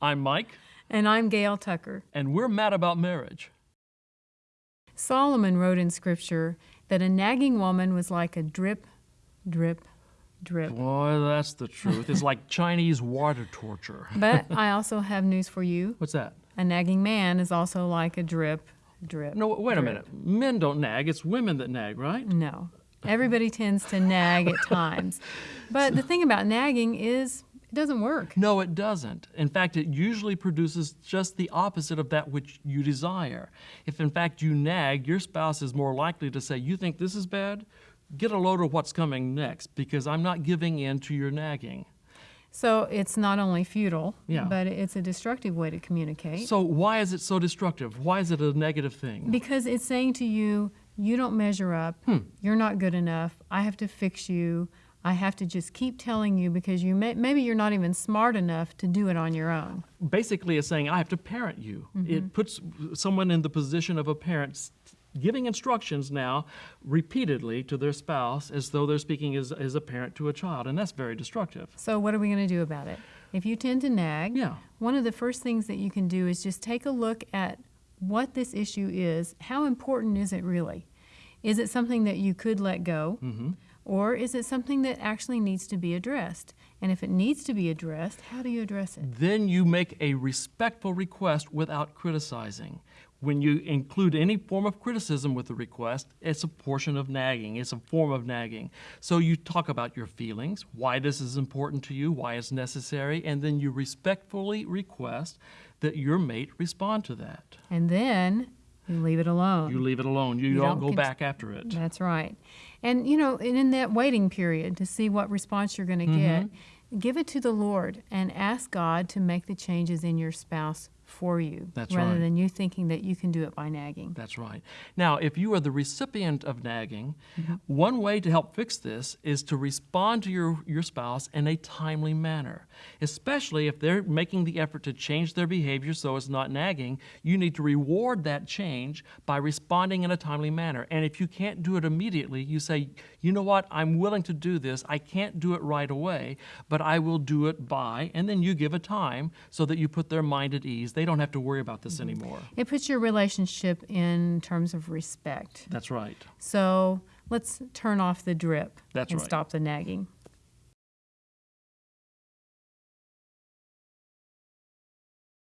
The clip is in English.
I'm Mike, And I'm Gail Tucker. and we're mad about marriage. Solomon wrote in Scripture that a nagging woman was like a drip, drip, drip. Boy, that's the truth. It's like Chinese water torture. But I also have news for you. What's that? A nagging man is also like a drip, drip. No, wait a minute. Men don't nag. It's women that nag, right? No. Everybody tends to nag at times. But the thing about nagging is it doesn't work. No, it doesn't. In fact, it usually produces just the opposite of that which you desire. If in fact you nag, your spouse is more likely to say, You think this is bad? Get a load of what's coming next because I'm not giving in to your nagging. So it's not only futile, Yeah. but it's a destructive way to communicate. So, why is it so destructive? Why is it a negative thing? Because it's saying to you, you don't measure up, Hmm. you're not good enough, I have to fix you, I have to just keep telling you because you may, maybe you're not even smart enough to do it on your own. basically it's saying I have to parent you. It puts someone in the position of a parent giving instructions now repeatedly to their spouse as though they're speaking as, as a parent to a child, and that's very destructive. So, what are we going to do about it? If you tend to nag, Yeah. one of the first things that you can do is just take a look at what this issue is. How important is it really? Is it something that you could let go? Mm-hmm. Or is it something that actually needs to be addressed? And if it needs to be addressed, how do you address it? Then you make a respectful request without criticizing. When you include any form of criticism with the request, it's a portion of nagging. It's a form of nagging. So you talk about your feelings, why this is important to you, why it's necessary, and then you respectfully request that your mate respond to that. And then you leave it alone. You leave it alone. You, You don't, don't go back after it. That's right. And you know, and in that waiting period to see what response you're going to get, Mm-hmm. give it to the Lord and ask God to make the changes in your spouse for you That's rather right. than you thinking that you can do it by nagging. That's right. Now, if you are the recipient of nagging, Mm-hmm. one way to help fix this is to respond to your, your spouse in a timely manner. Especially if they're making the effort to change their behavior so it's not nagging, you need to reward that change by responding in a timely manner. And if you can't do it immediately, you say, you know what, I'm willing to do this. I can't do it right away, but I will do it by, and then you give a time so that you put their mind at ease. They don't have to worry about this anymore. It puts your relationship in terms of respect. That's right. So let's turn off the drip That's and right. stop the nagging.